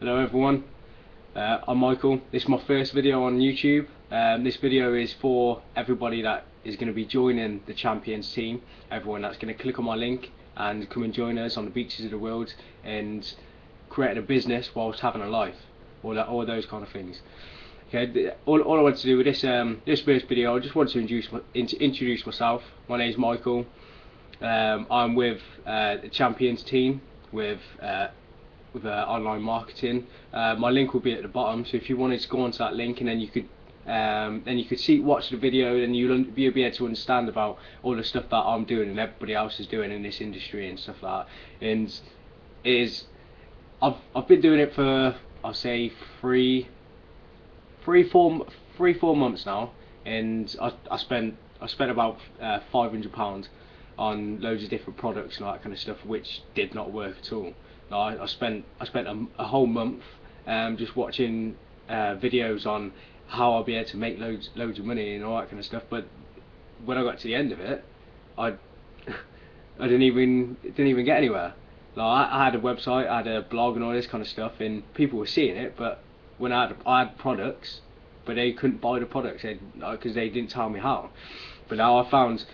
Hello everyone, uh, I'm Michael. This is my first video on YouTube. Um, this video is for everybody that is going to be joining the Champions team. Everyone that's going to click on my link and come and join us on the beaches of the world and create a business whilst having a life. All, that, all those kind of things. Okay, all, all I want to do with this um, this first video, I just want to introduce in, introduce myself. My name is Michael. Um, I'm with uh, the Champions team with uh, with uh, online marketing. Uh, my link will be at the bottom, so if you wanted to go onto that link and then you could um, then you could see watch the video and you'll, you'll be able to understand about all the stuff that I'm doing and everybody else is doing in this industry and stuff like that. And it is I've I've been doing it for I'll say three three four three four months now, and I I spent I spent about uh, five hundred pounds on loads of different products and all that kind of stuff, which did not work at all. I, I spent I spent a, a whole month um, just watching uh, videos on how I'll be able to make loads loads of money and all that kind of stuff. But when I got to the end of it, I I didn't even didn't even get anywhere. Like I, I had a website, I had a blog and all this kind of stuff, and people were seeing it. But when I had I had products, but they couldn't buy the products because they didn't tell me how. But now I found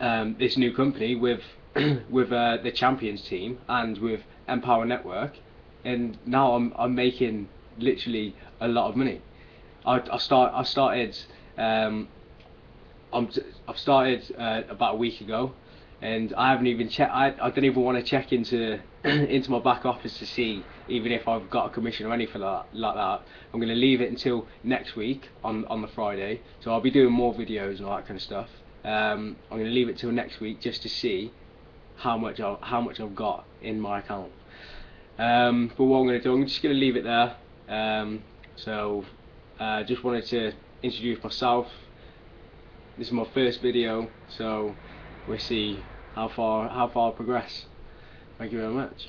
um, this new company with with uh, the champions team and with Empower Network, and now I'm I'm making literally a lot of money. I I start I started um, I'm I've started uh, about a week ago, and I haven't even checked. I I don't even want to check into into my back office to see even if I've got a commission or anything like that. Like that. I'm going to leave it until next week on on the Friday. So I'll be doing more videos and all that kind of stuff. Um, I'm going to leave it till next week just to see how much I, how much I've got in my account. Um, but what I'm going to do, I'm just going to leave it there. Um, so uh, just wanted to introduce myself. This is my first video, so we'll see how far how far I progress. Thank you very much.